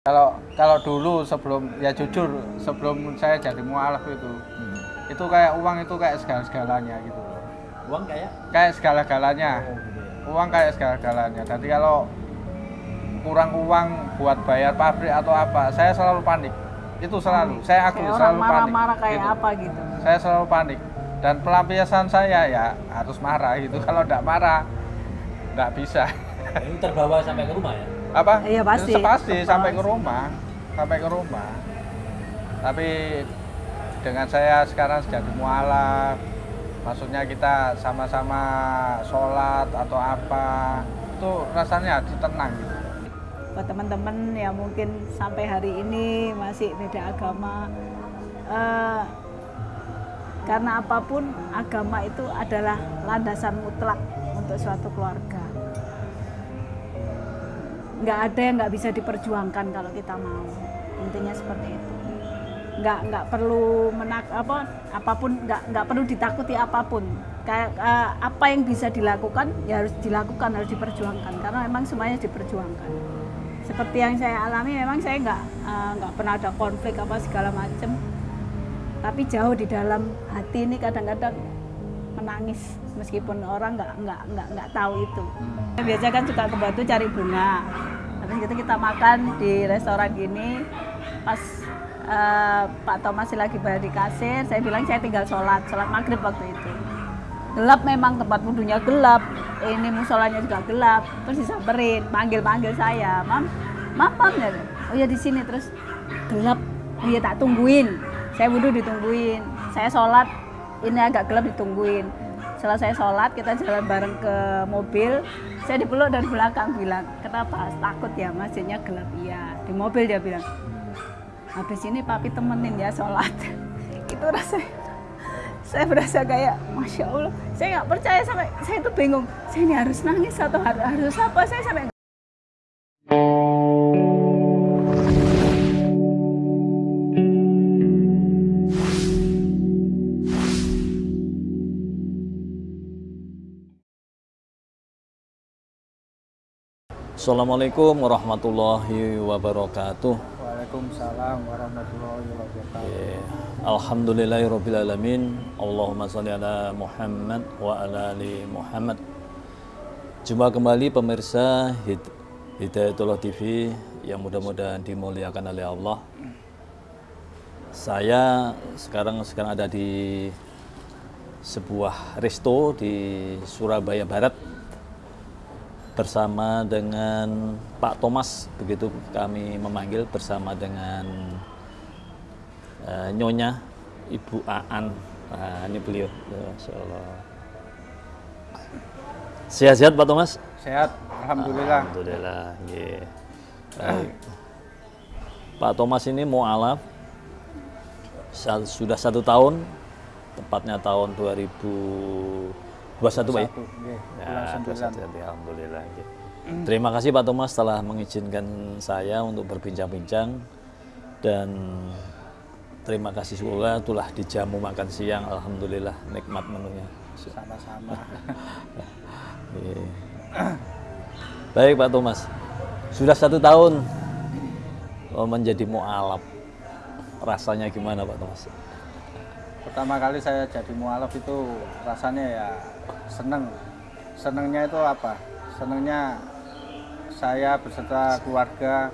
Kalau kalau dulu sebelum ya jujur sebelum saya jadi mualaf itu Hmm. itu kayak uang itu kayak segala-segalanya gitu. Uang kayak? Kayak segala-galanya. Oh, gitu ya. Uang kayak segala-galanya. Jadi kalau kurang uang buat bayar pabrik atau apa, saya selalu panik. Itu selalu. Saya akui Kayak orang selalu panik. marah-marah kayak gitu. apa gitu. Saya selalu panik. Dan pelampiasan saya ya harus marah gitu. Kalau tidak marah nggak bisa. Ini terbawa sampai ke rumah ya? Apa Iya, pasti. Itu pasti Pasti. sampai ke rumah sampai ke rumah tapi dengan saya sekarang jadi mualaf maksudnya kita sama-sama sholat atau apa itu rasanya hati tenang gitu Buat teman-teman yang mungkin sampai hari ini masih beda agama, eh, karena apa pun agama itu adalah landasan mutlak untuk suatu keluarga. Nggak ada yang nggak bisa diperjuangkan kalau kita mau. Intinya seperti itu. Nggak nggak perlu menak apa apa pun nggak nggak perlu ditakuti apa pun. Kayak eh, apa yang bisa dilakukan ya harus dilakukan harus diperjuangkan karena memang semuanya diperjuangkan. Seperti yang saya alami memang saya nggak eh, nggak pernah ada konflik apa segala macam. Tapi jauh di dalam hati ini kadang-kadang menangis meskipun orang nggak nggak nggak nggak tahu itu. Biasanya kan suka ke Batu cari bunga. Habis itu kita makan di restoran gini. Pas eh, Pak Thomas lagi bayar di kasir, saya bilang saya tinggal sholat, sholat maghrib waktu itu. Gelap memang tempat wudhunya gelap, ini musolanya juga gelap. Terus disamperin, panggil-panggil saya, mam, mam, mam ya. Oh ya di sini terus gelap, oh ya tak tungguin. Saya wudhu ditungguin, saya sholat, ini agak gelap ditungguin. Saya sholat, kita jalan bareng ke mobil. Saya dipeluk dari belakang bilang, kenapa? Takut ya, masjidnya gelap. Iya. Di mobil dia bilang, habis ini papi temenin ya sholat. Itu rasanya, saya berasa kayak, Masya Allah, saya nggak percaya sampai, saya itu bingung. Saya ini harus nangis atau harus, harus apa? Saya sampai Assalamualaikum warahmatullahi wabarakatuh. Waalaikumsalam warahmatullahi wabarakatuh. Ya, Alhamdulillahirrabbilalamin Allahumma salli ala Muhammad wa ala ali Muhammad. Jumpa kembali pemirsa Hid- Hidayatullah TV yang mudah-mudahan dimuliakan oleh Allah. Saya sekarang sekarang ada di sebuah resto di Surabaya Barat bersama dengan Pak Thomas begitu kami memanggil bersama dengan eh, Nyonya Ibu Aan. Nah, ini beliau. Ya, Masya Allah sehat-sehat Pak Thomas? Sehat alhamdulillah. Alhamdulillah yeah. Baik. Pak Thomas ini mualaf sudah satu tahun tepatnya tahun 2021 Pak ya. 21, Alhamdulillah. ya. Terima kasih Pak Thomas telah mengizinkan saya untuk berbincang-bincang dan terima kasih juga telah dijamu makan siang. Alhamdulillah nikmat menunya. sama-sama Iya. Baik Pak Thomas, sudah satu tahun oh, menjadi mualaf. Rasanya gimana Pak Thomas? pertama kali saya jadi mualaf itu rasanya ya seneng senengnya itu apa senengnya saya beserta keluarga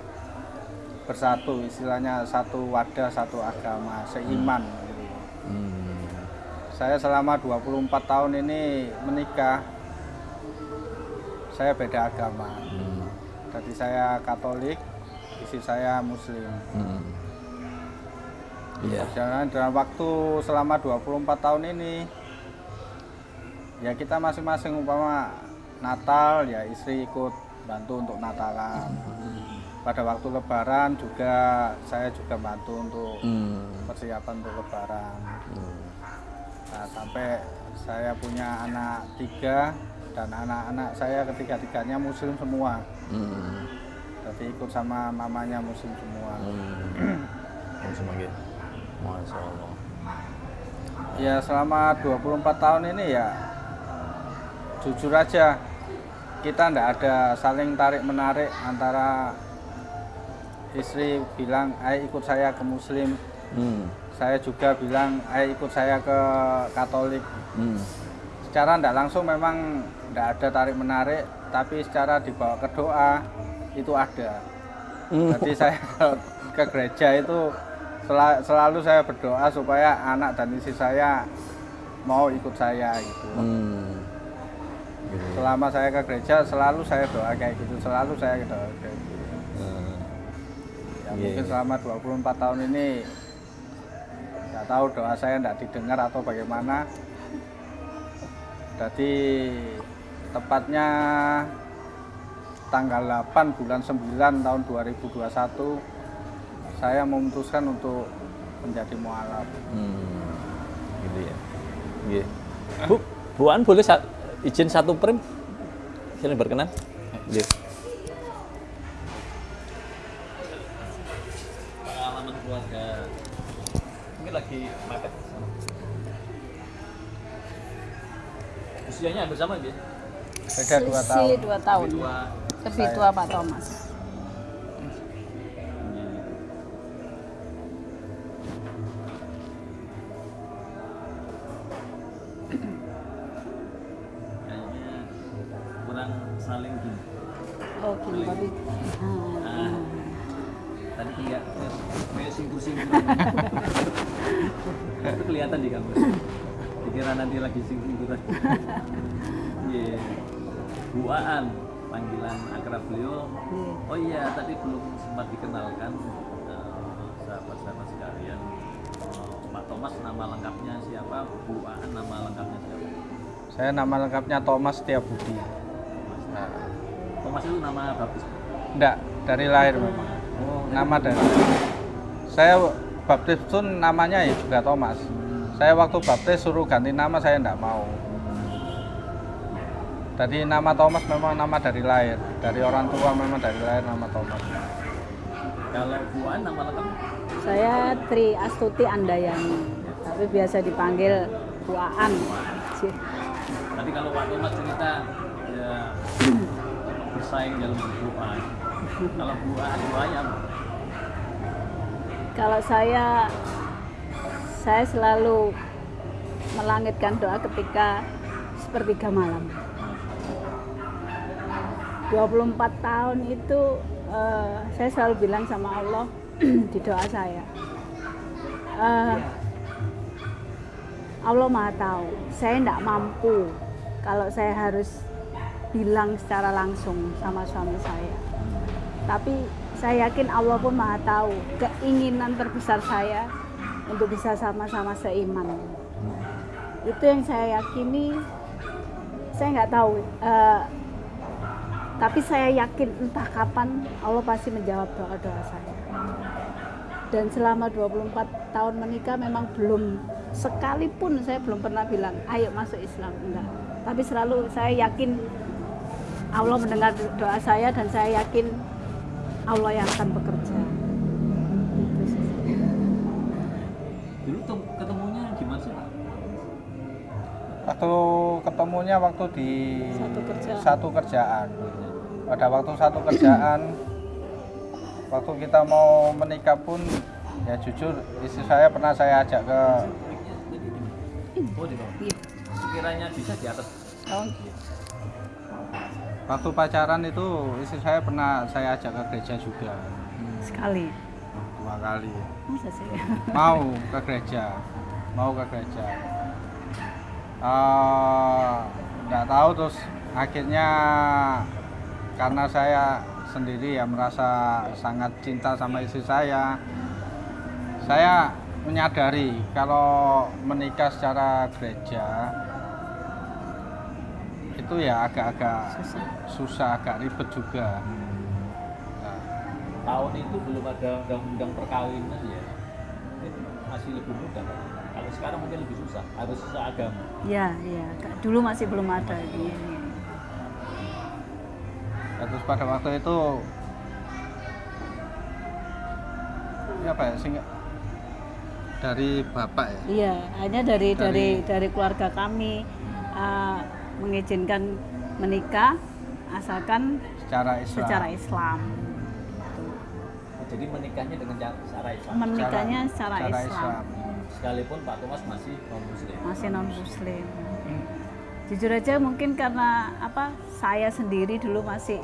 bersatu istilahnya satu wadah satu agama seiman gitu. Hmm. saya selama 24 tahun ini menikah saya beda agama Hmm. jadi saya Katolik istri saya Muslim Hmm. Iya. Perjalanan dalam waktu selama 24 tahun ini ya kita masing-masing umpama Natal ya istri ikut bantu untuk Natalan. Pada waktu Lebaran juga saya juga bantu untuk Hmm. persiapan untuk Lebaran. Hmm. Nah, sampai saya punya anak tiga dan anak-anak saya ketiga-tiganya Muslim semua. Hmm. Jadi ikut sama mamanya Muslim semua. Hmm. Lagi. Masya Allah. Ya selama 24 tahun ini ya jujur aja kita ndak ada saling tarik menarik antara istri bilang ayo ikut saya ke muslim Hmm. saya juga bilang ayo ikut saya ke katolik Hmm. secara tidak langsung memang tidak ada tarik menarik tapi secara dibawa ke doa itu ada Hmm. jadi saya ke gereja itu sela- selalu saya berdoa supaya anak dan istri saya mau ikut saya gitu Hmm. Gitu. selama saya ke gereja selalu saya doa kayak gitu selalu saya doa kayak gitu Hmm. ya Iya, mungkin selama 24 tahun ini nggak tahu doa saya nggak didengar atau bagaimana jadi tepatnya tanggal 8 bulan 9 tahun 2021 saya memutuskan untuk menjadi mualaf Hmm. Gitu ya. Iya. Bu, Bu An boleh izin satu frame? Sini berkenan. Iya. Pengalaman keluarga. Mungkin lagi mepet. Usianya hampir sama ya? beda dua tahun dua. Lebih tua Pak Thomas. Saya nama lengkapnya Thomas Setiabudi nah, Thomas itu nama baptis. enggak dari lahir memang. Oh, nama dari saya baptis pun namanya ya juga Thomas. Saya waktu baptis suruh ganti nama saya enggak mau. Jadi nama Thomas memang nama dari lahir. Dari orang tua memang dari lahir nama Thomas. Kalau Bu Aan nama lengkapnya? Saya Tri Astuti Andayani, tapi biasa dipanggil Bu Tadi kalau Pak Thomas cerita ya bersaing dalam doa. Kalau doa doanya apa? Kalau saya saya selalu melangitkan doa ketika sepertiga malam. 24 tahun itu eh, saya selalu bilang sama Allah di doa saya. eh, Allah Maha tahu, saya tidak mampu kalau saya harus bilang secara langsung sama suami saya. Tapi saya yakin Allah pun Maha tahu keinginan terbesar saya untuk bisa sama-sama seiman. Itu yang saya yakini. Saya nggak tahu, eh, tapi saya yakin entah kapan Allah pasti menjawab doa-doa saya. Dan selama 24 tahun menikah memang belum sekalipun saya belum pernah bilang ayo masuk Islam enggak. Tapi selalu saya yakin Allah mendengar doa saya dan saya yakin Allah yang akan bekerja. Dulu tem- ketemunya gimana sih waktu ketemunya waktu di Satu kerjaan. satu kerjaan pada waktu satu kerjaan waktu kita mau menikah pun ya jujur istri saya pernah saya ajak ke Oh di bawah. Iya. Sekiranya bisa di atas. Oh, waktu pacaran itu istri saya pernah saya ajak ke gereja juga sekali. dua kali Masa sih? mau ke gereja mau ke gereja Eh, nggak tahu terus akhirnya karena saya sendiri ya merasa sangat cinta sama istri saya saya menyadari kalau menikah secara gereja itu ya agak-agak Susah. susah agak ribet juga Nah, Tahun itu belum ada undang-undang perkawinan ya. Itu masih lebih mudah. Pak. Kalau sekarang mungkin lebih susah. Harus seagama. Ya, ya. Dulu masih belum ada ini. Ya, terus pada waktu itu ya apa ya sing dari bapak ya Iya, hanya dari dari Dari- dari keluarga kami uh, mengizinkan menikah asalkan secara Islam secara Islam. jadi menikahnya dengan cara Islam. menikahnya secara, Cara Islam. Islam. Sekalipun Pak Thomas masih non muslim. masih non muslim jujur aja mungkin karena apa saya sendiri dulu masih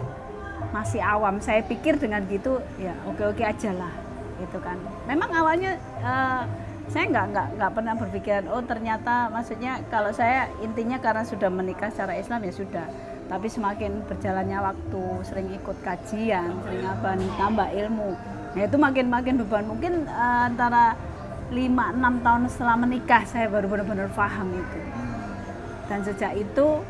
masih awam saya pikir dengan gitu ya oke oke aja lah gitu kan memang awalnya eh, saya nggak nggak nggak pernah berpikiran oh ternyata maksudnya kalau saya intinya karena sudah menikah secara Islam ya sudah. Tapi semakin berjalannya waktu sering ikut kajian sering apa tambah ilmu. Nah itu makin makin beban. Mungkin eh, antara 5-6 tahun setelah menikah saya baru benar-benar paham itu. Dan sejak itu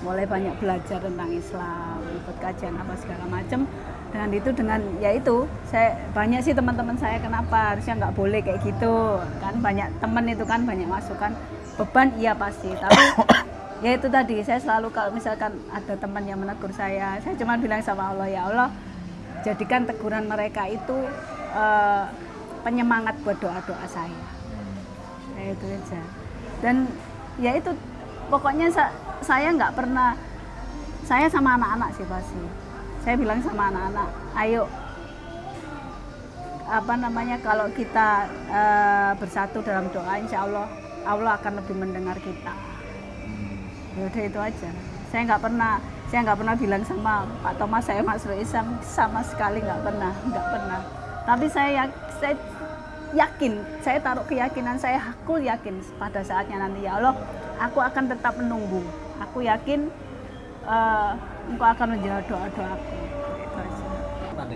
mulai banyak belajar tentang Islam ikut kajian apa segala macam dengan itu dengan ya itu saya banyak sih teman-teman saya kenapa harusnya nggak boleh kayak gitu? Kan banyak teman itu kan banyak masukan. Beban iya pasti. Tapi ya itu tadi saya selalu kalau misalkan ada teman yang menegur saya saya cuma bilang sama Allah ya Allah jadikan teguran mereka itu eh, penyemangat buat doa-doa saya. Ya itu aja. Dan ya itu pokoknya sa- saya nggak pernah saya sama anak-anak sih pasti saya bilang sama anak-anak ayo. Apa namanya kalau kita eh, bersatu dalam doa insya Allah Allah akan lebih mendengar kita. Ya udah itu aja. Saya nggak pernah saya nggak pernah bilang sama Pak Thomas saya masuk Islam sama sekali nggak pernah nggak pernah. Tapi saya yak- saya yakin saya taruh keyakinan saya aku yakin pada saatnya nanti ya Allah aku akan tetap menunggu. Aku yakin eh, engkau akan menjawab doa doaku itu aja Pernah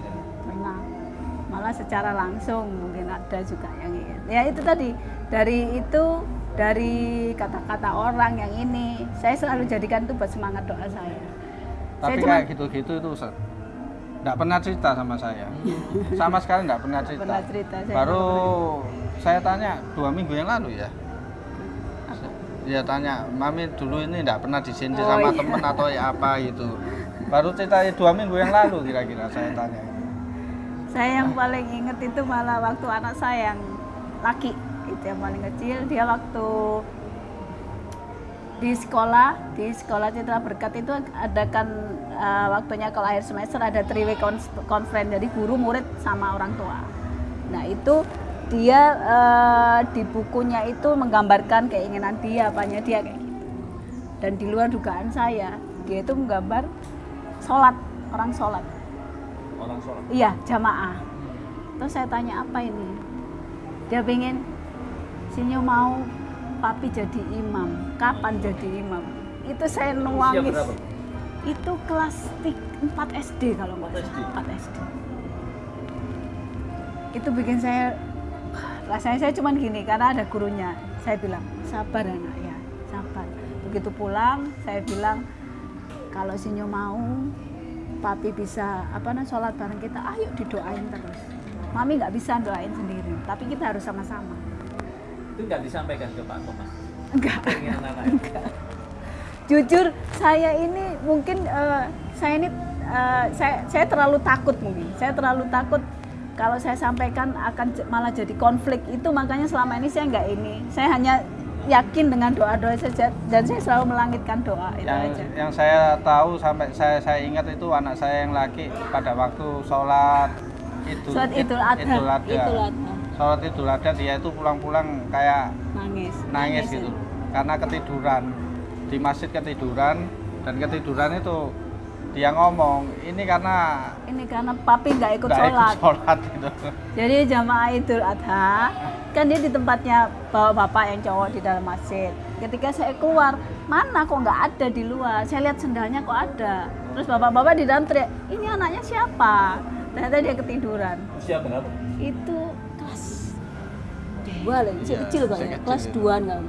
pernah malah secara langsung mungkin ada juga yang ya itu tadi dari itu dari kata-kata orang yang ini saya selalu jadikan itu buat semangat doa saya Tapi cuma- kayak gitu-gitu itu Ustaz. Nggak pernah cerita sama saya. sama sekali nggak pernah cerita. pernah cerita saya Baru saya tanya dua minggu yang lalu ya. Dia tanya, Mami dulu ini nggak pernah disindir Oh, sama iya. temen atau ya apa gitu. Baru cerita dua minggu yang lalu kira-kira saya tanya. saya yang paling inget itu malah waktu anak saya yang laki itu yang paling kecil dia waktu di sekolah di sekolah Citra Berkat itu adakan eh, waktunya kalau akhir semester ada three way conference jadi guru murid sama orang tua nah itu dia eh, di bukunya itu menggambarkan keinginan dia apanya dia kayak gitu dan di luar dugaan saya dia itu menggambar sholat orang sholat Orang sholat. Iya, jamaah. Terus saya tanya apa ini? Dia pengen Sinyo mau papi jadi imam. Kapan jadi imam? Itu saya nuangis. Itu kelas 4 SD kalau nggak 4 salah. SD. 4 SD. Itu bikin saya rasanya saya cuman gini karena ada gurunya. Saya bilang, "Sabar anak ya, sabar." Begitu pulang, saya bilang, "Kalau Sinyo mau papi bisa apa namanya sholat bareng kita ayo didoain terus mami nggak bisa doain sendiri tapi kita harus sama-sama Itu nggak disampaikan ke Pak Thomas. enggak anak. jujur saya ini mungkin eh, saya ini eh, saya saya terlalu takut mungkin saya terlalu takut kalau saya sampaikan akan malah jadi konflik itu makanya selama ini saya nggak ini saya hanya yakin dengan doa-doa saja dan saya selalu melangitkan doa itu yang aja yang saya tahu sampai saya saya ingat itu anak saya yang laki pada waktu sholat itu Sholat Idul Adha. Idul Adha. Idul Adha. sholat idul adha dia itu pulang-pulang kayak nangis nangis gitu karena ketiduran di masjid ketiduran dan ketiduran itu dia ngomong ini karena ini karena papi nggak ikut nggak sholat ikut sholat gitu Jadi jamaah Idul Adha kan dia di tempatnya bapak-bapak yang cowok di dalam masjid. Ketika saya keluar, mana kok nggak ada di luar? Saya lihat sendalnya kok ada. Terus bapak-bapak di dalam teriak, ini anaknya siapa? Ternyata dia ketiduran. Usia berapa? Itu kelas dua lagi, Iya, kecil masih kayaknya, kecil kelas dua enggak.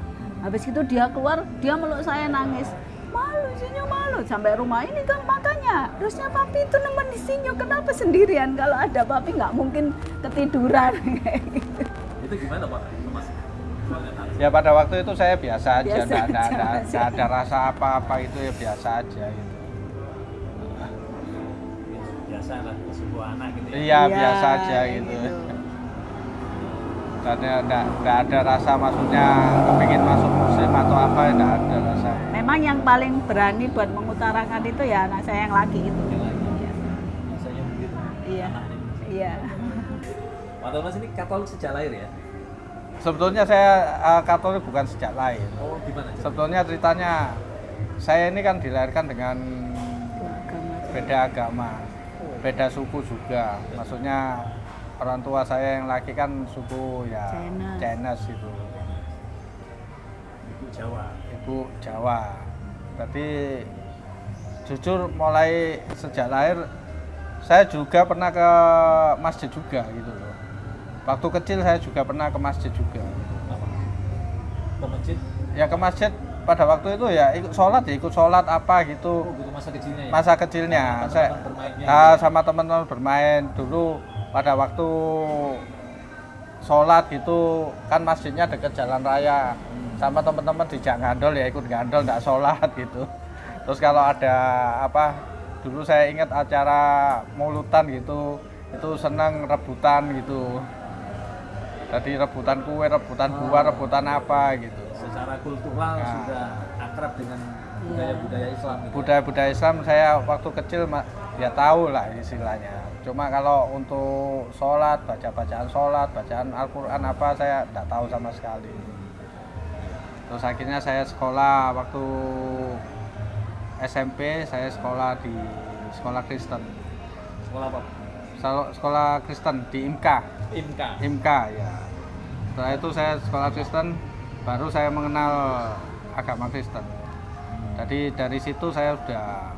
Habis itu dia keluar, dia meluk saya nangis. Malu Sinyo malu. Sampai rumah ini kan makanya harusnya papi itu nemenin Sinyo kenapa sendirian? Kalau ada papi nggak mungkin ketiduran. Gitu. Itu gimana Pak? Ya pada waktu itu saya biasa aja. Biasa nggak ada, biasa. nggak ada rasa apa-apa itu ya biasa aja gitu. Biasa lah sebuah anak gitu ya. iya biasa aja kayak gitu Nggak ada rasa maksudnya kepingin masuk muslim atau apa nggak ada rasa Memang yang paling berani buat mengutarakan itu ya anak saya yang laki itu. Yang laki. Iya. Rasanya begitu. Iya. Iya. Pak Thomas ini Katolik sejak lahir ya? Sebetulnya saya eh, Katolik bukan sejak lahir. Oh gimana? Cak? Sebetulnya ceritanya saya ini kan dilahirkan dengan Agama. beda agama, beda suku juga. Maksudnya orang tua saya yang laki kan suku ya Chinese. Chinese itu, Ibu Jawa. ibu Jawa. Berarti jujur mulai sejak lahir saya juga pernah ke masjid juga gitu loh. Waktu kecil saya juga pernah ke masjid juga. Apa? Ke masjid? Ya ke masjid pada waktu itu ya ikut sholat ya ikut sholat apa gitu. Oh gitu masa kecilnya ya? masa kecilnya Sama saya teman-teman bermainnya ah, gitu. sama teman-teman bermain dulu pada waktu sholat gitu kan masjidnya dekat jalan raya Hmm. sama teman-teman dijak gandol ya ikut gandol nggak sholat gitu terus kalau ada apa dulu saya ingat acara mulutan gitu itu senang rebutan gitu jadi rebutan kue rebutan buah Oh. rebutan apa gitu Secara kultural Nah. sudah akrab dengan budaya-budaya Islam gitu. budaya-budaya Islam saya waktu kecil ya tahu lah istilahnya. Cuma kalau untuk sholat, baca-bacaan sholat, bacaan Al-Quran apa saya tidak tahu sama sekali. Terus akhirnya saya sekolah waktu SMP saya sekolah di sekolah Kristen. Sekolah apa? Sekolah Kristen di IMKA, IMKA. IMKA ya. Setelah itu saya sekolah Kristen, baru saya mengenal agama Kristen. Jadi dari situ saya sudah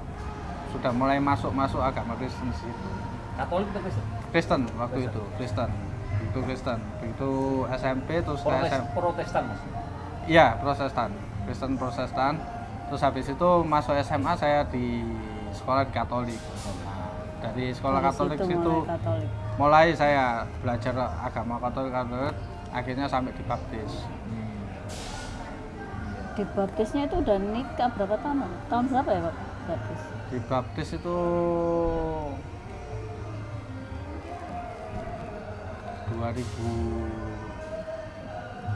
sudah mulai masuk masuk agama Kristen situ. Katolik atau Kristen? Kristen waktu Kristen. itu Kristen itu Kristen begitu SMP terus ke Protes, SM Protestan mas. iya Protestan Kristen Protestan terus habis itu masuk SMA saya di sekolah di Katolik Nah, dari sekolah Dari Katolik situ situ mulai Katolik. mulai saya belajar agama Katolik Katolik akhirnya sampai dibaptis Dibaptisnya itu udah nikah berapa tahun? Tahun berapa ya Pak? Baptis. dibaptis itu 2000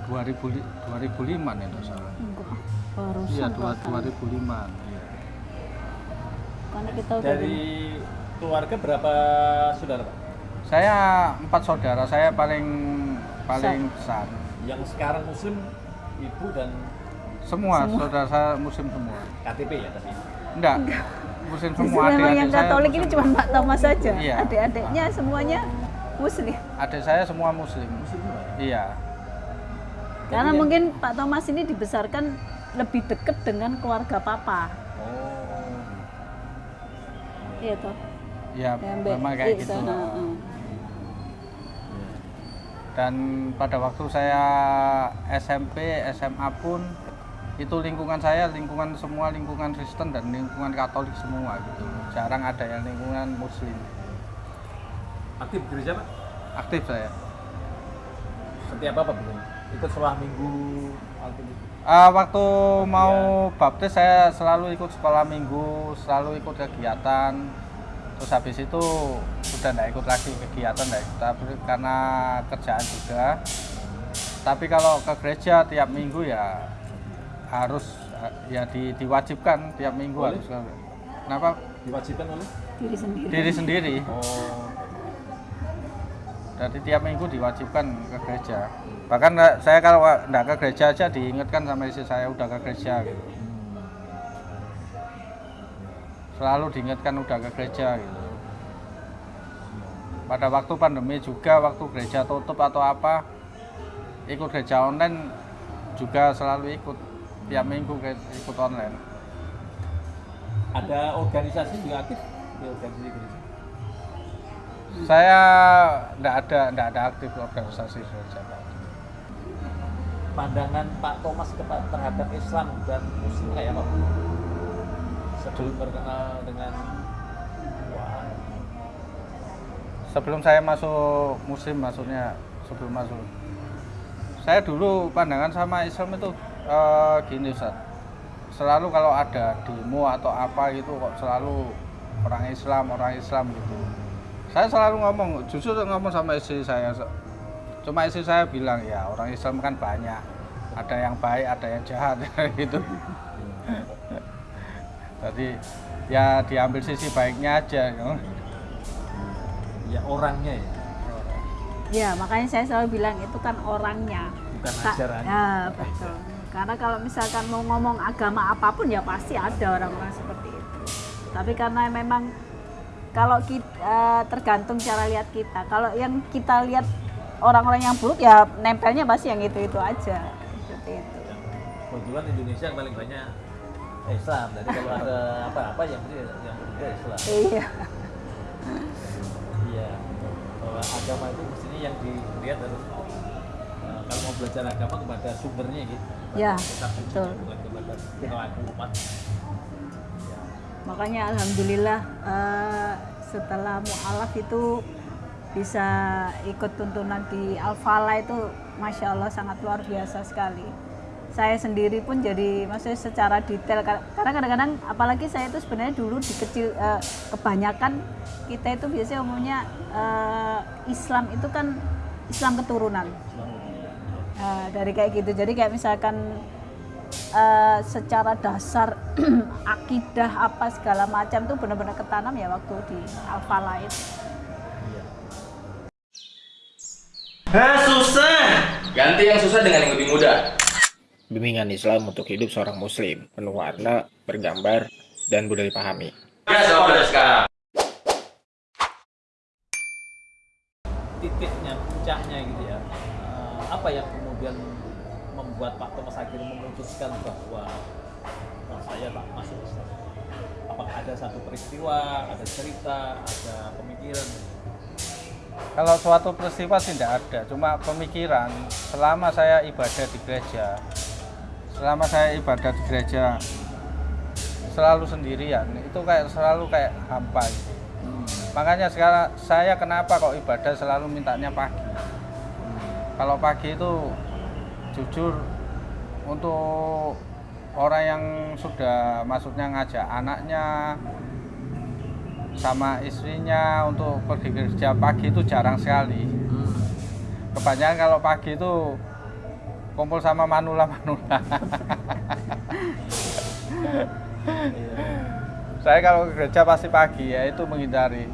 2000 2005 nih nggak salah. Enggak. Barusan Iya, dua- Pak. 2005. Iya. Karena kita udah Dari keluarga berapa saudara pak? Saya empat saudara, saya paling paling besar. Yang sekarang muslim ibu dan Semua, saudara saya muslim semua. KTP ya tapi. Enggak. Muslim Justru semua. memang yang Adik-adik saya Katolik ini muslim. cuma Pak Thomas saja. Iya. Adik-adiknya semuanya Muslim. Adik saya semua muslim. Muslim juga. Iya. Karena yang- mungkin Pak Thomas ini dibesarkan lebih dekat dengan keluarga Papa. Oh. Iya toh. Ya, Yang Mbak memang kayak I gitu. sana. Dan pada waktu saya SMP, SMA pun itu lingkungan saya lingkungan semua lingkungan Kristen dan lingkungan Katolik semua gitu. Jarang ada yang lingkungan Muslim. Aktif gereja pak? Aktif saya. Setiap apa belum? Ikut sekolah minggu itu. Ah, waktu mau baptis saya selalu ikut sekolah minggu, selalu ikut kegiatan. Terus habis itu sudah tidak ikut lagi kegiatan, tidak ikut tapi karena kerjaan juga. Tapi kalau ke gereja tiap minggu ya harus ya di- diwajibkan tiap minggu Boleh? harus. ke- Kenapa? Diwajibkan oleh? Diri sendiri. Diri sendiri. Oh. Jadi tiap minggu diwajibkan ke gereja. Bahkan saya kalau nggak ke gereja aja diingatkan sama istri saya udah ke gereja gitu. Selalu diingatkan udah ke gereja gitu. Pada waktu pandemi juga waktu gereja tutup atau apa ikut gereja online juga selalu ikut tiap minggu ikut online. Ada organisasi juga aktif di organisasi gereja. Saya nggak ada nggak ada aktif organisasi. Pak. Pandangan Pak Thomas terhadap Islam dan Muslim kayak apa? Sebelum berkenal dengan Wah, sebelum saya masuk muslim maksudnya sebelum masuk saya dulu pandangan sama Islam itu eh, gini Ustaz selalu kalau ada demo atau apa gitu kok selalu orang Islam orang Islam gitu saya selalu ngomong jujur ngomong sama istri saya cuma istri saya bilang ya orang Islam kan banyak ada yang baik ada yang jahat gitu jadi ya diambil sisi baiknya aja ya orangnya ya. Ya, makanya saya selalu bilang itu kan orangnya. Bukan Ka- ajaran. Ya, betul. Karena kalau misalkan mau ngomong agama apa pun ya pasti ada orang-orang seperti itu. Tapi karena memang kalau kita tergantung cara lihat kita. Kalau yang kita lihat orang-orang yang buruk ya nempelnya pasti yang itu-itu aja. Seperti itu. Kebetulan Indonesia yang paling banyak Islam. Jadi kalau ada apa-apa yang yang berbeda Islam. Iya. Iya. Bahwa agama itu mestinya yang dilihat harus eh, kalau mau belajar agama kepada sumbernya gitu. Ya, betul. bukan kepada pelaku umat. Ya. Makanya alhamdulillah eh, setelah mualaf itu bisa ikut tuntunan di Al-Fala itu masya Allah sangat luar biasa sekali. Saya sendiri pun jadi maksudnya secara detail kar- karena kadang-kadang apalagi saya itu sebenarnya dulu di kecil eh, kebanyakan kita itu biasanya umumnya eh, Islam itu kan Islam keturunan. Eh, dari kayak gitu. Jadi kayak misalkan eh, secara dasar akidah apa segala macam tuh benar-benar ketanam ya waktu di itu. Iya. Hah susah. Ganti yang susah dengan yang lebih mudah. Bimbingan Islam untuk hidup seorang muslim, penuh warna, bergambar, dan mudah dipahami. Ya, sekarang. titiknya, puncaknya gitu ya. Eh, apa yang kemudian membuat Pak Thomas akhirnya memutuskan bahwa "Oh, saya tak masuk Islam? Apakah ada satu peristiwa, ada cerita, ada pemikiran? Kalau suatu peristiwa sih tidak ada, cuma pemikiran. Selama saya ibadah di gereja, selama saya ibadah di gereja selalu sendirian, itu kayak selalu kayak hampa. gitu. Makanya sekarang saya kenapa kok ibadah selalu mintanya pagi. Kalau pagi itu jujur untuk orang yang sudah maksudnya ngajak anaknya sama istrinya untuk pergi kerja pagi itu jarang sekali. Kebanyakan kalau pagi itu kumpul sama manula-manula. Saya kalau ke gereja pasti pagi ya itu menghindari.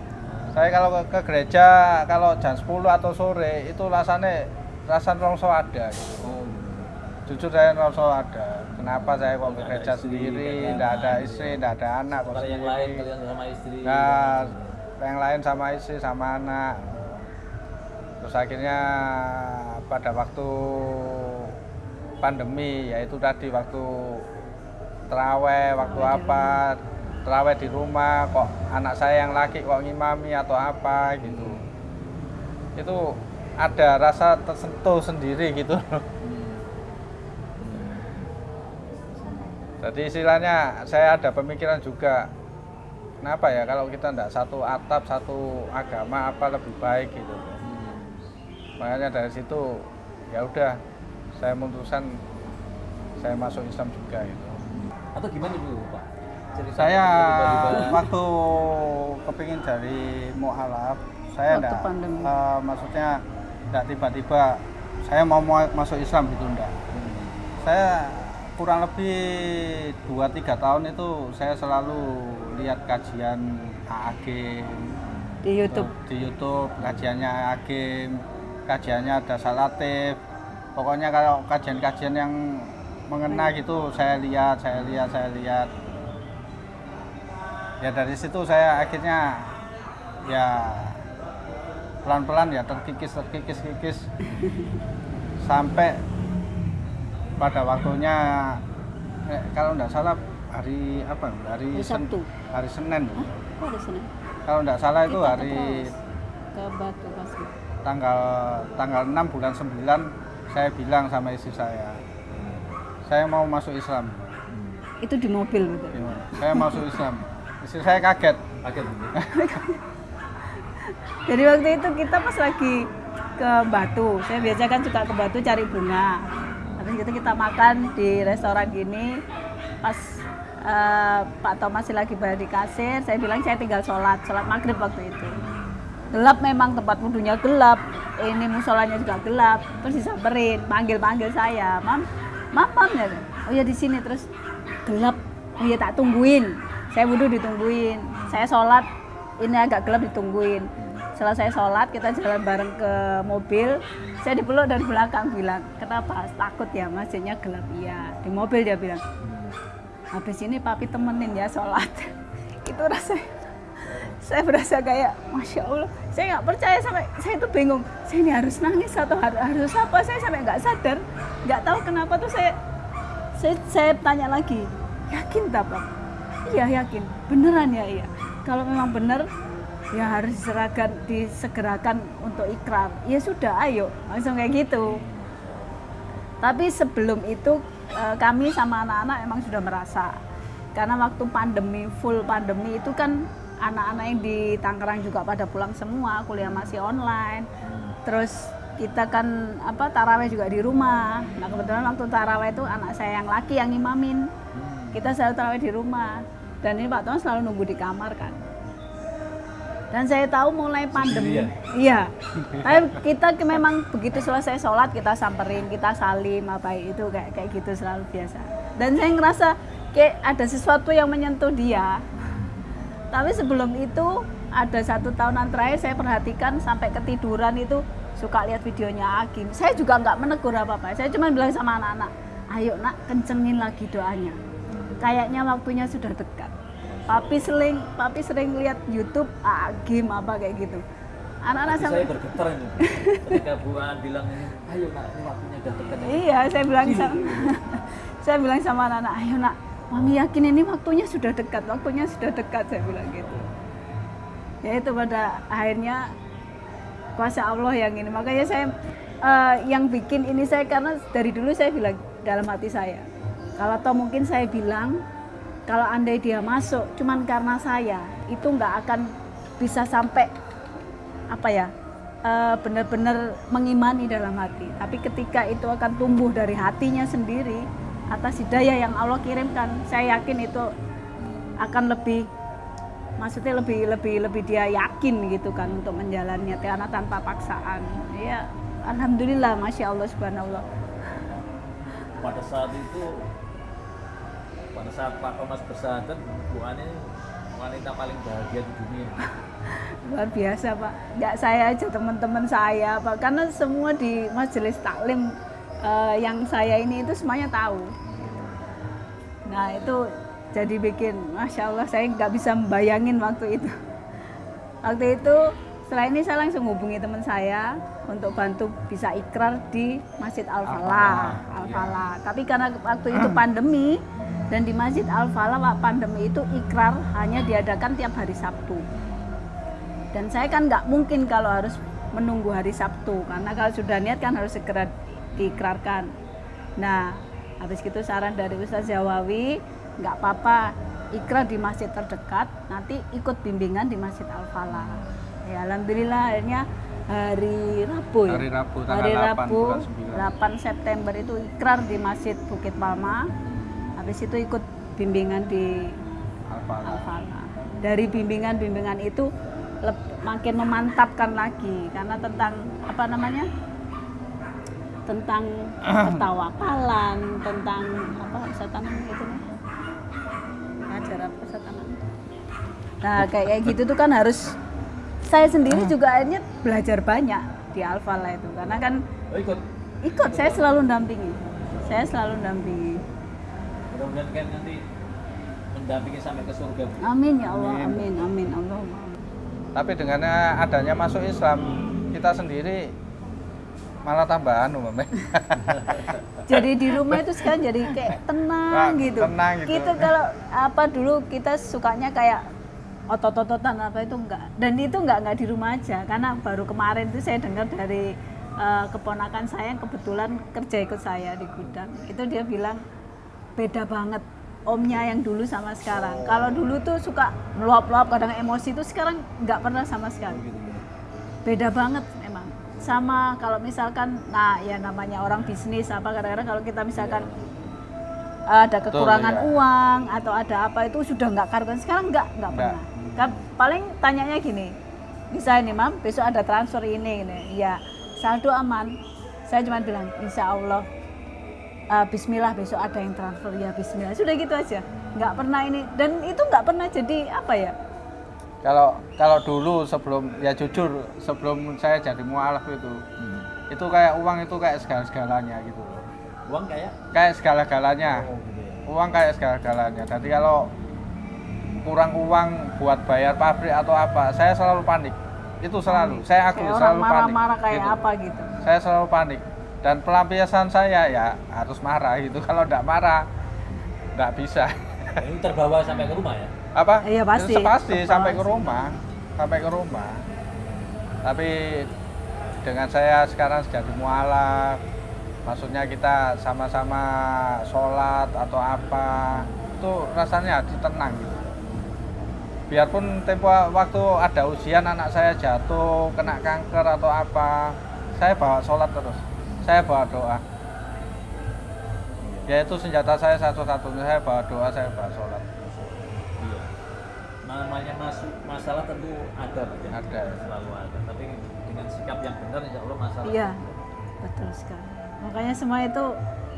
Saya kalau ke, ke gereja kalau jam 10 atau sore itu rasanya rasa rongso ada. gitu. Jujur saya rongso ada. Kenapa saya kok istri, sendiri, tidak ada istri, tidak ada anak. kok yang sendiri. lain kalian sama istri. Nah, yang lain sama istri sama anak. Terus akhirnya pada waktu pandemi yaitu tadi waktu teraweh, waktu apa, teraweh di rumah kok anak saya yang laki kok ngimami atau apa gitu. Itu ada rasa tersentuh sendiri gitu. Jadi istilahnya saya ada pemikiran juga kenapa ya kalau kita tidak satu atap satu agama apa lebih baik gitu? Makanya dari situ ya udah saya memutuskan saya masuk Islam juga gitu. Atau gimana dulu Pak? Cerita saya waktu kepingin dari mualaf saya enggak pandemi. eh, maksudnya enggak tiba-tiba saya mau mau masuk Islam gitu enggak saya kurang lebih 2-3 tahun itu saya selalu lihat kajian AAG Di YouTube. di YouTube kajiannya AAG kajiannya ada salatif. Pokoknya kalau kajian-kajian yang mengena gitu saya lihat saya lihat saya lihat. Ya dari situ saya akhirnya ya pelan-pelan ya terkikis terkikis kikis. sampai pada waktunya eh, kalau enggak salah hari apa hari Hari Sen- Sabtu. hari Senin Hah? Kok ada sini? kalau enggak salah itu Kita hari ke Batu pasti. tanggal tanggal 6 bulan 9 saya bilang sama istri saya saya mau masuk Islam Itu di mobil betul. saya masuk Islam istri saya kaget Kaget gitu. Jadi waktu itu kita pas lagi ke Batu. Saya biasa kan suka ke Batu cari bunga. Habis itu kita makan di restoran gini. Pas eh, Pak Tom masih lagi bayar di kasir, saya bilang saya tinggal sholat, sholat maghrib waktu itu. Gelap memang tempat wudhunya gelap. Ini musolanya juga gelap. Terus disamperin, panggil-panggil saya, Mam, Mam, Mam ya. Oh ya di sini terus gelap. Oh ya tak tungguin. Saya wudhu ditungguin. Saya sholat, ini agak gelap ditungguin selesai sholat kita jalan bareng ke mobil. Saya dipeluk dari belakang bilang kenapa? Takut ya masjidnya gelap. Iya di mobil dia bilang habis ini papi temenin ya sholat. Itu rasanya saya berasa kayak masya allah. Saya nggak percaya sampai saya itu bingung saya ini harus nangis atau harus, harus apa? Saya sampai nggak sadar nggak tahu kenapa tuh saya saya, saya tanya lagi yakin tak Pak? iya yakin. Beneran ya? Iya. Kalau memang bener ya harus diserahkan disegerakan untuk ikrar. Ya sudah ayo. Langsung kayak gitu. Tapi sebelum itu eh, kami sama anak-anak emang sudah merasa. Karena waktu pandemi full pandemi itu kan anak-anak yang di Tangerang juga pada pulang semua kuliah masih online. Terus kita kan apa taraweh juga di rumah. Nah kebetulan waktu taraweh itu anak saya yang laki yang imamin. Kita selalu taraweh di rumah. Dan ini Pak Tuan selalu nunggu di kamar kan dan saya tahu mulai pandemi iya tapi kita memang begitu selesai sholat kita samperin kita salim apa itu kayak kayak gitu selalu biasa dan saya ngerasa kayak ada sesuatu yang menyentuh dia tapi sebelum itu ada satu tahunan terakhir saya perhatikan sampai ketiduran itu suka lihat videonya Agim. Saya juga nggak menegur apa-apa. Saya cuma bilang sama anak-anak, ayo nak kencengin lagi doanya. Kayaknya waktunya sudah dekat. Papi sering, papi sering lihat YouTube Agim apa kayak gitu. Anak-anak saya bergetar ini ketika Bu An bilang ayo nak waktunya udah dekat ya." Iya, saya bilang sama saya bilang sama anak-anak, ayo nak, mami yakin ini waktunya sudah dekat, waktunya sudah dekat, saya bilang gitu. Ya itu pada akhirnya kuasa Allah yang ini. Makanya saya eh, yang bikin ini saya karena dari dulu saya bilang dalam hati saya, kalau toh mungkin saya bilang kalau andai dia masuk cuman karena saya itu nggak akan bisa sampai apa ya eh, benar-benar mengimani dalam hati. Tapi ketika itu akan tumbuh dari hatinya sendiri atas hidayah yang Allah kirimkan, saya yakin itu akan lebih maksudnya lebih lebih lebih dia yakin gitu kan untuk menjalannya karena tanpa paksaan. Ya alhamdulillah masya Allah subhanallah. pada saat itu pada saat Pak Thomas bersahadat Bu An ini wanita paling bahagia di dunia. Luar biasa pak. Nggak saya aja teman-teman saya pak. Karena semua di majelis taklim eh, yang saya ini itu semuanya tahu. Nah itu jadi bikin masya Allah saya nggak bisa membayangin waktu itu. Waktu itu setelah ini saya langsung hubungi teman saya untuk bantu bisa ikrar di Masjid Al Falah Al Falah tapi karena waktu itu pandemi dan di Masjid Al Falah waktu pandemi itu ikrar hanya diadakan tiap hari Sabtu. Dan saya kan nggak mungkin kalau harus menunggu hari Sabtu karena kalau sudah niat kan harus segera diikrarkan. Nah habis itu saran dari Ustaz Jawawi nggak apa-apa ikrar di masjid terdekat nanti ikut bimbingan di Masjid Al Falah ya alhamdulillah akhirnya hari Rabu ya Hari Rabu, tanggal hari 8 Rabu bulan 8 September itu ikrar di Masjid Bukit Palma habis itu ikut bimbingan di Alfala. Dari bimbingan-bimbingan itu makin memantapkan lagi karena tentang apa namanya? tentang ketawakalan, tentang apa kesetanan gitu apa kesetanan. Nah, kayak gitu tuh kan harus saya sendiri juga akhirnya belajar banyak di Al-Falah itu karena kan oh ikut ikut saya selalu dampingi. Saya selalu dampingi. mudah-mudahan kan nanti mendampingi sampai ke surga Bu. Amin ya Allah, amin, amin, Allahumma amin. Tapi dengan adanya masuk Islam, kita sendiri malah tambahan umumnya. jadi di rumah itu sekarang jadi kayak tenang Wah, gitu. tenang gitu. Kita kalau apa dulu kita sukanya kayak otot-ototan apa itu enggak. Dan itu enggak enggak di rumah aja karena baru kemarin itu saya dengar dari eh, keponakan saya yang kebetulan kerja ikut saya di gudang. Itu dia bilang beda banget omnya yang dulu sama sekarang. Kalau dulu tuh suka meluap-luap kadang emosi itu sekarang nggak pernah sama sekali. beda banget memang sama kalau misalkan nah ya namanya orang bisnis apa kadang-kadang kalau kita misalkan ada kekurangan iya. uang atau ada apa itu sudah nggak karuan sekarang nggak Nggak. pernah kan paling tanyanya gini misalnya nih mam? Besok ada transfer ini ini ya saldo aman. Saya cuma bilang insya Allah eh, Bismillah besok ada yang transfer. Ya Bismillah. Sudah gitu aja. Nggak pernah ini dan itu nggak pernah jadi apa ya? Kalau kalau dulu sebelum ya jujur sebelum saya jadi mualaf itu Hmm. itu kayak uang itu kayak segala-segalanya gitu. Loh Uang kayak? Kayak segala-galanya. Oh, gitu ya. uang kayak segala-galanya. Jadi kalau kurang uang buat bayar pabrik atau apa saya selalu panik. Itu selalu saya aku kayak selalu panik marah-marah kayak gitu. apa gitu. Saya selalu panik. Dan pelampiasan saya ya harus marah gitu. Kalau tidak marah tidak bisa. Ini terbawa sampai ke rumah ya? apa? Iya, pasti. Itu pasti Terbawa sampai ke sih. rumah. Sampai ke rumah. Tapi dengan saya sekarang jadi mualaf. Maksudnya kita sama-sama sholat atau apa itu rasanya hati tenang gitu biarpun tempo waktu ada ujian anak saya jatuh kena kanker atau apa saya bawa sholat terus saya bawa doa ya itu senjata saya satu-satunya saya bawa doa saya bawa sholat Iya. Namanya masuk masalah tentu ada, ya? Ada. Selalu ada. Tapi dengan sikap yang benar, insya Allah masalah. iya betul sekali makanya semua itu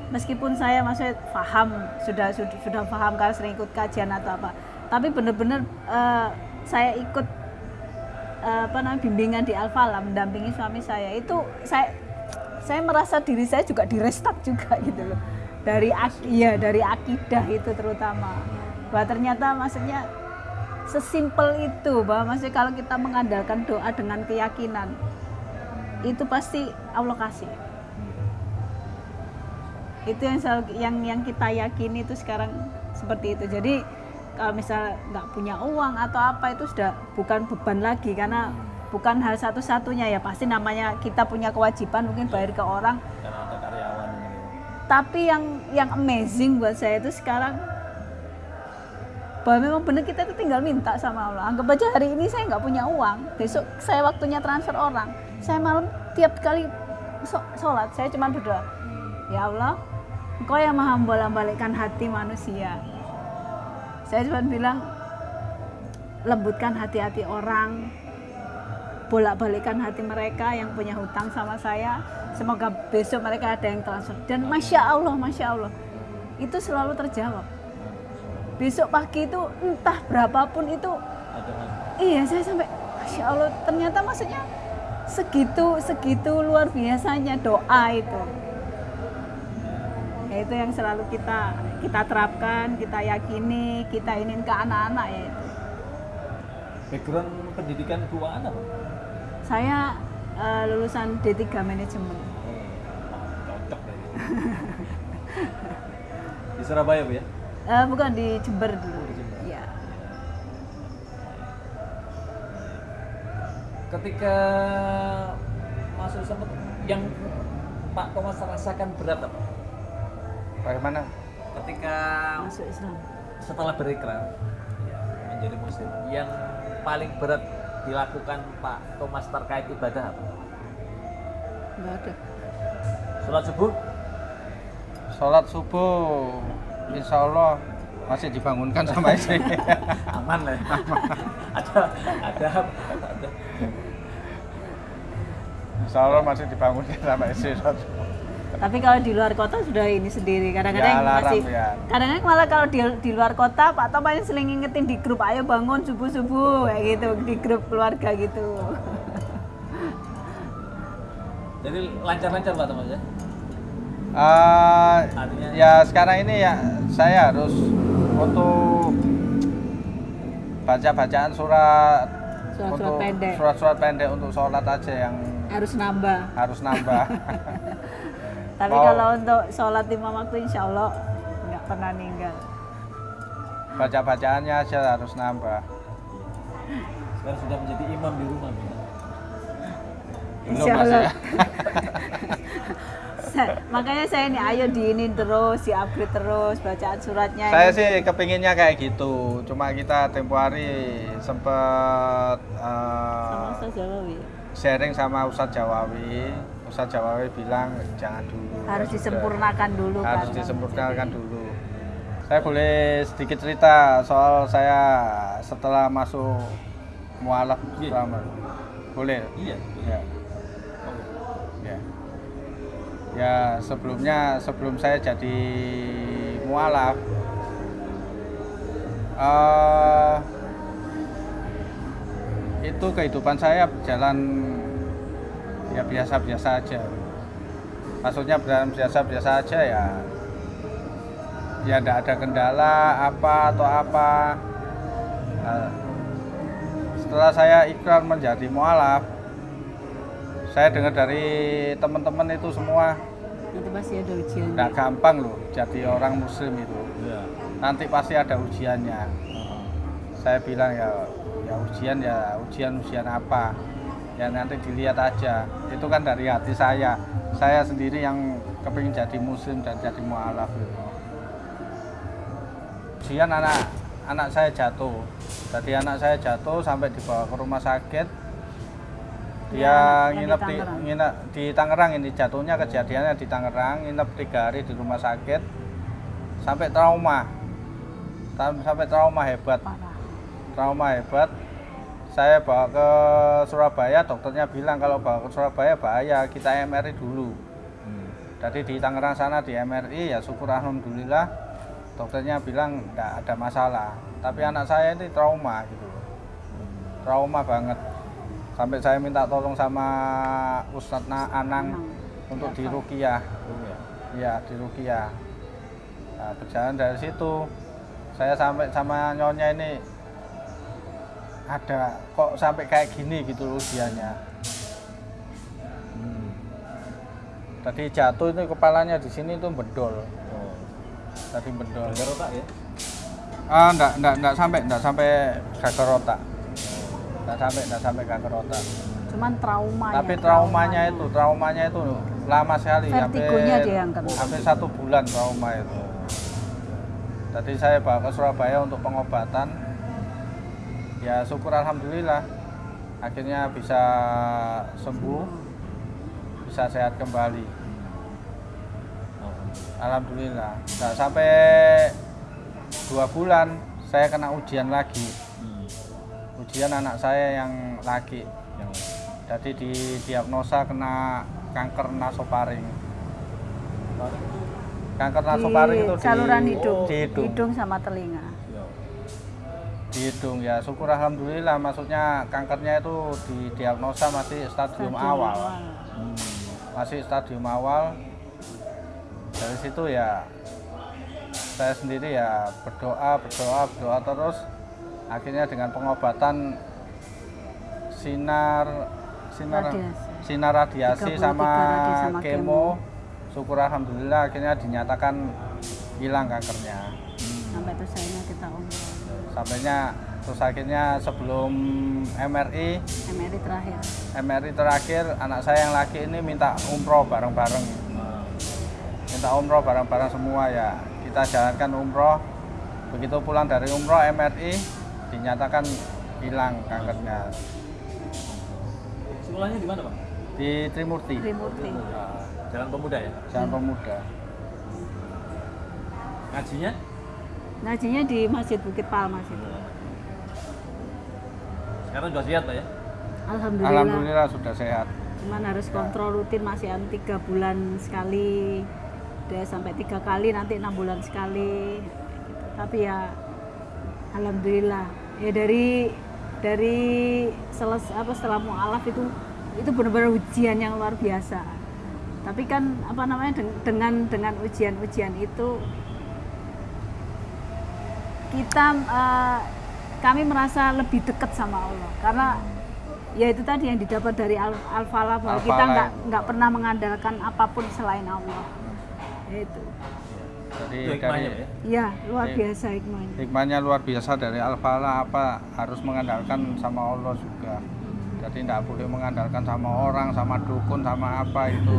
meskipun saya masih paham sudah sudah, sudah paham karena sering ikut kajian atau apa tapi benar-benar eh, saya ikut eh, apa namanya bimbingan di Al-Falah mendampingi suami saya. Itu saya saya merasa diri saya juga direstart juga gitu loh. Dari iya dari akidah itu terutama. Bahwa ternyata maksudnya sesimpel itu bahwa maksudnya kalau kita mengandalkan doa dengan keyakinan itu pasti Allah kasih. Itu yang selalu, yang yang kita yakini itu sekarang seperti itu. Jadi kalau misal nggak punya uang atau apa itu sudah bukan beban lagi karena bukan hal satu-satunya ya. Pasti namanya kita punya kewajiban mungkin bayar ke orang. Karena ada karyawan ini. tapi yang yang amazing buat saya itu sekarang bahwa memang benar kita itu tinggal minta sama Allah. Anggap aja hari ini saya nggak punya uang besok saya waktunya transfer orang. Saya malam tiap kali sholat saya cuma berdoa ya Allah engkau yang maha membolak-balikkan hati manusia saya cuma bilang lembutkan hati-hati orang bolak-balikan hati mereka yang punya hutang sama saya. Semoga besok mereka ada yang transfer. Dan masya Allah masya Allah itu selalu terjawab. Besok pagi itu entah berapapun itu iya saya sampai masya Allah ternyata maksudnya segitu segitu luar biasanya doa itu ya itu yang selalu kita kita terapkan kita yakini kita ingin ke anak-anak ya itu Background pendidikan keuangan apa? saya eh, lulusan D3 manajemen Cocok deh. Di Surabaya bu ya? Eh, bukan di Jember dulu di Jember. ya Ketika masuk sempat yang Pak Thomas rasakan berat apa? Bagaimana Ketika masuk Islam setelah berikrar ya, menjadi muslim yang paling berat dilakukan Pak Thomas terkait ibadah apa? nggak ada Sholat subuh? sholat subuh insya Allah masih dibangunkan sama istri Aman lah. ya. ada ada ada. insya Allah masih dibangunkan sama istri sholat subuh. Tapi kalau di luar kota sudah ini sendiri kadang-kadang Ya, masih ya. kadang-kadang malah kalau di, di luar kota Pak Tom paling sering ngingetin di grup ayo bangun subuh subuh kayak gitu di grup keluarga gitu Jadi lancar-lancar Pak ya? Eh, Artinya- ya sekarang ini ya saya harus untuk baca bacaan surat Surat-surat untuk pendek. surat-surat pendek untuk sholat aja yang harus nambah harus nambah tapi Mau- kalau untuk sholat lima waktu insya Allah nggak pernah ninggal baca bacaannya aja harus nambah Sekarang sudah menjadi imam di rumah. Bu. belum Insya Allah. ya. Makanya saya ini ayo diinin terus di upgrade terus bacaan suratnya saya ini. sih kepinginnya kayak gitu cuma kita tempo hari sempet eh, sama Ustaz Jawawi sharing sama Ustadz Jawawi Ustadz Jawawi bilang jangan dulu. Harus ya sudah. disempurnakan dulu harus kan disempurnakan dulu. Saya boleh sedikit cerita soal saya setelah masuk mualaf Iya. selama. Boleh? Iya. ya. Ya. Ya sebelumnya sebelum saya jadi mualaf eh itu kehidupan saya berjalan ya biasa-biasa aja. Maksudnya biasa-biasa aja ya. Ya tidak ada kendala apa atau apa. Nah, setelah saya ikrar menjadi mualaf saya dengar dari teman-teman itu semua Itu pasti ada ujian. nggak gampang loh jadi orang muslim itu. Ya. nanti pasti ada ujiannya. Saya bilang ya ya ujian ya ujian ujian apa ya nanti dilihat aja. Itu kan dari hati saya. Saya sendiri yang kepingin jadi muslim dan jadi mualaf. Gitu. ujian anak anak saya jatuh. Jadi anak saya jatuh sampai dibawa ke rumah sakit. Dia Ya, di nginep di, Tangerang. nginep di Tangerang ini. Jatuhnya kejadiannya di Tangerang nginep tiga hari di rumah sakit. Sampai trauma. Sampai trauma hebat. Parah. trauma hebat saya bawa ke Surabaya dokternya bilang kalau bawa ke Surabaya bahaya kita MRI dulu. Hmm. jadi di Tangerang sana di MRI ya syukur alhamdulillah dokternya bilang tidak ada masalah. Tapi anak saya ini trauma gitu trauma banget. Sampai saya minta tolong sama Ustadz Na- Anang untuk di Rukiah. Ya di Rukiah. Nah, berjalan dari situ saya sampai sama nyonya ini ada kok sampai kayak gini gitu ujiannya Hmm. tadi jatuh itu kepalanya di sini itu bendol Oh. tadi bendol Gagal otak ya? ah enggak enggak enggak sampai enggak sampai gagal otak enggak sampai enggak sampai gagal otak Cuman trauma tapi ya, traumanya itu traumanya itu lama sekali Vertigonya hampir, dia yang kena. hampir satu bulan trauma itu Tadi saya bawa ke Surabaya untuk pengobatan. Ya syukur alhamdulillah akhirnya bisa sembuh, bisa sehat kembali. Alhamdulillah. Nggak sampai dua bulan saya kena ujian lagi. Ujian anak saya yang laki. Yang Jadi didiagnosa kena kanker nasofaring. Kanker nasofaring di itu di saluran hidung, di hidung. hidung sama telinga. Di hidung ya syukur alhamdulillah. Maksudnya kankernya itu didiagnosa masih stadium, Stadium awal. Hmm. masih stadium awal. Dari situ ya saya sendiri ya berdoa berdoa berdoa terus. Akhirnya dengan pengobatan sinar sinar Radiasi. sinar radiasi 33 sama, radiasi sama kemo. Syukur alhamdulillah akhirnya dinyatakan hilang kankernya. Sampai terus akhirnya kita umroh. Sampainya terus akhirnya sebelum MRI MRI terakhir. MRI terakhir anak saya yang laki ini minta umroh bareng-bareng minta umroh bareng-bareng semua ya kita jalankan umroh begitu pulang dari umroh MRI dinyatakan hilang kankernya Sekolahnya di mana, Pak? di Trimurti Trimurti. Jalan Pemuda ya? Jalan Pemuda Ngajinya? Ngajinya di Masjid Bukit Palmas itu. Sekarang sudah sihat, Pak ya? Alhamdulillah. Alhamdulillah sudah sehat Cuman harus kontrol rutin masih an tiga bulan sekali. Udah sampai tiga kali nanti enam bulan sekali. Tapi ya alhamdulillah ya dari dari seles, apa setelah mualaf itu itu benar-benar ujian yang luar biasa. Tapi kan apa namanya den- dengan dengan ujian-ujian itu kita eh, kami merasa lebih dekat sama Allah karena ya itu tadi yang didapat dari al al-falah bahwa kita nggak itu. nggak pernah mengandalkan apa pun selain Allah itu jadi dari ya? ya luar biasa hikmahnya hikmahnya luar biasa dari Al-Falah apa harus mengandalkan sama Allah juga jadi tidak boleh mengandalkan sama orang sama dukun sama apa itu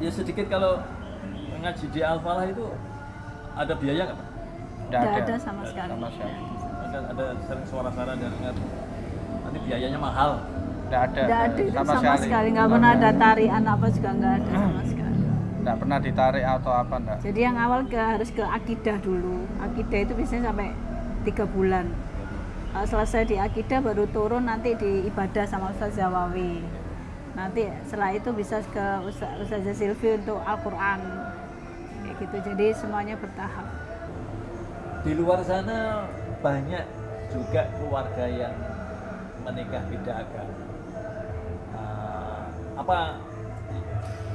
Iya. Ya sedikit kalau ngaji di Al-Falah itu ada biaya nggak, Pak? tidak ada, ada sama sekali. sama sekali. Ada, ada sering suara-suara dan ingat nanti biayanya mahal. tidak ada. Nggak ada sama, sama, sekali. nggak pernah ada tarian apa juga nggak ada sama sekali. Tidak pernah ditarik atau apa enggak jadi yang awal ke harus ke akidah dulu. Akidah itu biasanya sampai tiga bulan. Uh, selesai di akidah baru turun nanti di ibadah sama Ustaz Zawawi. Nanti setelah itu bisa ke Ustaz Ustazah Silvi untuk Al-Quran gitu jadi semuanya bertahap Di luar sana banyak juga keluarga yang menikah beda agama. Eh, apa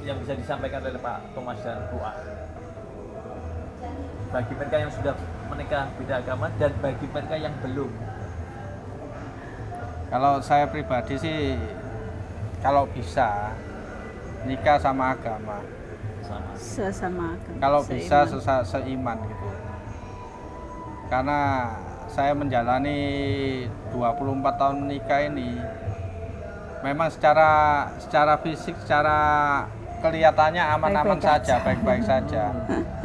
yang bisa disampaikan oleh Pak Thomas dan Bu A? Bagi mereka yang sudah menikah beda agama dan bagi mereka yang belum. Kalau saya pribadi sih kalau bisa nikah sama agama. Sama. sesama agama, Kalau bisa seiman. sesa, seiman gitu. Karena saya menjalani 24 tahun menikah ini memang secara secara fisik secara kelihatannya aman-aman saja, aja. baik-baik saja.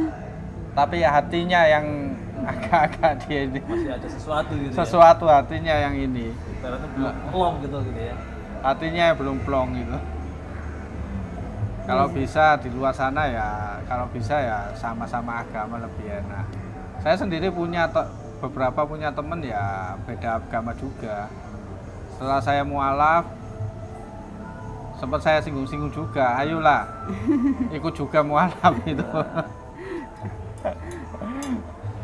Tapi ya hatinya yang agak-agak dia ini masih ada sesuatu gitu sesuatu hatinya yang ini. ya. Ibaratnya belum plong gitu gitu ya. Hatinya belum plong gitu. Kalau bisa di luar sana ya, kalau bisa ya sama-sama agama lebih enak. Saya sendiri punya beberapa punya temen ya beda agama juga. Setelah saya mualaf, sempat saya singgung-singgung juga, ayolah ikut juga mualaf itu.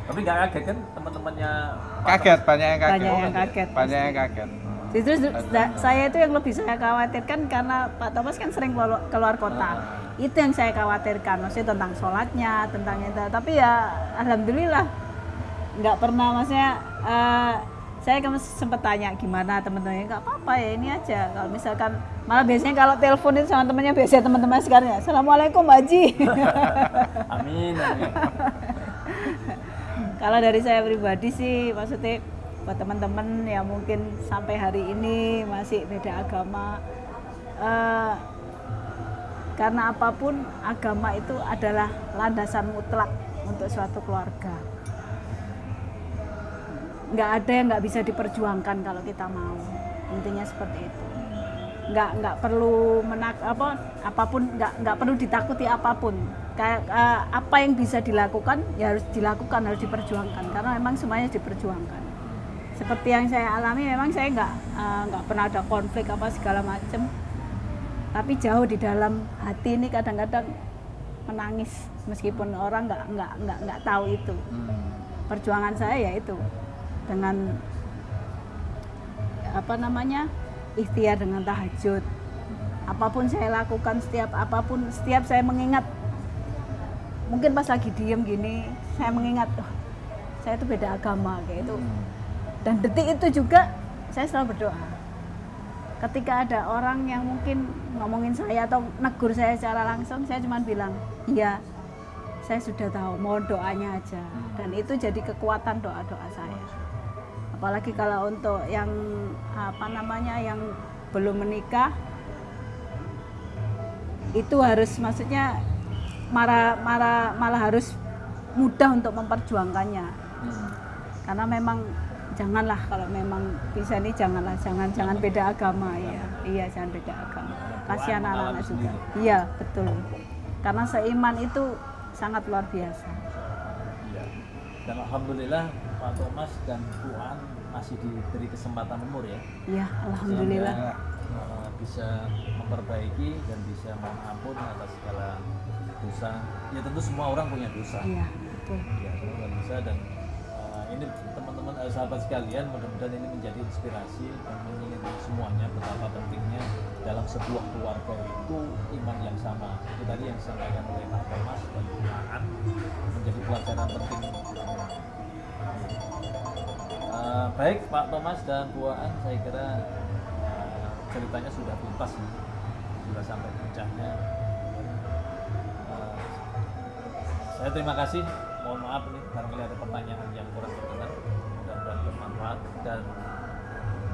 Tapi nggak kaget kan teman-temannya kaget, banyak yang kaget. Banyak yang kaget, Banyak yang kaget. Justru sa- saya itu yang lebih saya khawatirkan karena Pak Thomas kan sering keluar, kota. Itu yang saya khawatirkan, maksudnya tentang sholatnya, tentang itu. Tapi ya alhamdulillah nggak pernah, maksudnya eh, saya kan sempat tanya gimana teman-temannya nggak apa-apa ya ini aja. Kalau misalkan malah biasanya kalau telepon itu sama temannya biasanya teman-teman sekarang ya, assalamualaikum Haji. Amin. amin. Kalau dari saya pribadi sih, maksudnya buat teman-teman yang mungkin sampai hari ini masih beda agama, eh, karena apa pun agama itu adalah landasan mutlak untuk suatu keluarga. Nggak ada yang nggak bisa diperjuangkan kalau kita mau, intinya seperti itu. Nggak nggak perlu menak apa apa pun nggak nggak perlu ditakuti apa pun. Kayak eh, apa yang bisa dilakukan ya harus dilakukan harus diperjuangkan. Karena memang semuanya diperjuangkan seperti yang saya alami memang saya nggak eh, nggak pernah ada konflik apa segala macam tapi jauh di dalam hati ini kadang-kadang menangis. Meskipun orang nggak nggak nggak nggak tahu itu. Perjuangan saya ya itu. Dengan apa namanya ikhtiar dengan tahajud. Apa pun saya lakukan setiap apa pun setiap saya mengingat mungkin pas lagi diem gini saya mengingat oh, saya itu beda agama kayak itu dan detik itu juga saya selalu berdoa. Ketika ada orang yang mungkin ngomongin saya atau negur saya secara langsung saya cuma bilang iya saya sudah tahu mohon doanya aja. Dan itu jadi kekuatan doa doa saya. Apalagi kalau untuk yang apa namanya yang belum menikah itu harus maksudnya marah marah malah harus mudah untuk memperjuangkannya. Karena memang janganlah kalau memang bisa nih janganlah jangan jangan beda agama ya iya jangan beda agama kasihan anak-anak juga iya betul karena seiman itu sangat luar biasa Iya. Dan alhamdulillah Pak Thomas dan Bu An masih diberi kesempatan umur ya. iya alhamdulillah Sehingga, eh, bisa memperbaiki dan bisa mohon ampun atas segala dosa. Ya tentu semua orang punya dosa. iya betul Ya, semua dosa dan eh, ini teman-teman eh, sahabat sekalian mudah-mudahan ini menjadi inspirasi dan mengingatkan semuanya betapa pentingnya dalam sebuah keluarga itu iman yang sama. Itu tadi yang disampaikan oleh Pak Thomas dan Aan menjadi pelajaran penting. Eh, baik Pak Thomas dan Bu Aan, saya kira eh, ceritanya sudah tuntas nih. sudah sampai puncaknya. Eh, saya terima kasih. Mohon maaf nih barangkali ada pertanyaan yang kurang berkenan. Bermanfaat dan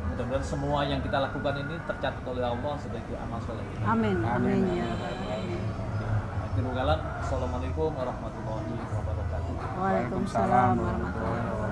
mudah-mudahan semua yang kita lakukan ini tercatat oleh Allah sebagai amal soleh kita. amin amin Amin. ya Rabbal Alamin. Akhirul kalam. Assalamualaikum warahmatullahi wabarakatuh. Waalaikumsalam warahmatullahi wabarakatuh wabarakatuh.